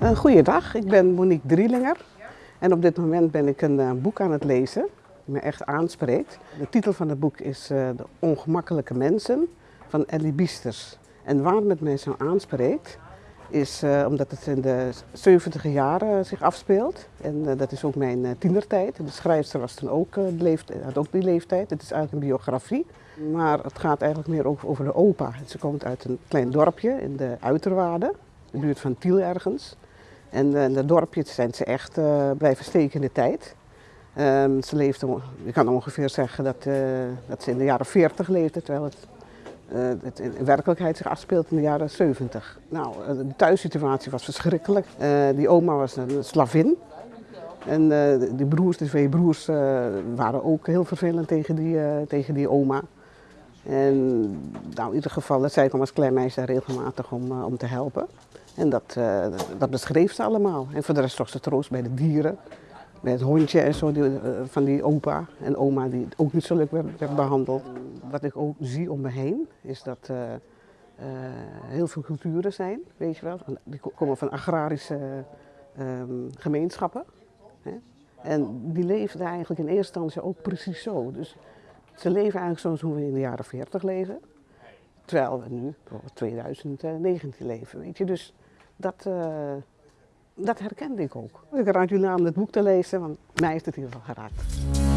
Een goeiedag, ik ben Monique Drielinger en op dit moment ben ik een uh, boek aan het lezen die me echt aanspreekt. De titel van het boek is uh, De Ongemakkelijke Mensen van Ellie Biesters. En waarom het mij zo aanspreekt is uh, omdat het in de 70 jaren zich afspeelt. En dat is ook mijn tienertijd. De schrijfster was toen ook, had ook die leeftijd. Het is eigenlijk een biografie. Maar het gaat eigenlijk meer over, over de opa. Ze komt uit een klein dorpje in de Uiterwaarden, de buurt van Tiel ergens. En uh, in dat dorpje zijn ze echt uh, blijven steken in de tijd. Um, ze leefde, je kan ongeveer zeggen dat, uh, dat ze in de jaren 40 leefde, terwijl het, het, in werkelijkheid zich afspeelt in de jaren 70. Nou, de thuissituatie was verschrikkelijk. die oma was een slavin. En die broers, de twee broers, waren ook heel vervelend tegen die, tegen die oma. En nou, in ieder geval, zij kwam als klein meisje regelmatig om, om te helpen. En dat, uh, dat beschreef ze allemaal. En voor de rest zocht ze troost bij de dieren. Bij het hondje en zo die, uh, van die opa en oma die ook niet zo leuk werd, behandeld. Wat ik ook zie om me heen is dat uh, heel veel culturen zijn, weet je wel. Die komen van agrarische um, gemeenschappen. Hè? En die leefden eigenlijk in eerste instantie ook precies zo. Dus ze leven eigenlijk zoals hoe we in de jaren 40 leven. Terwijl we nu, 2019 leven, weet je. Dus dat, uh, dat herkende ik ook. Ik raad jullie aan het boek te lezen, want mij heeft het in ieder geval geraakt.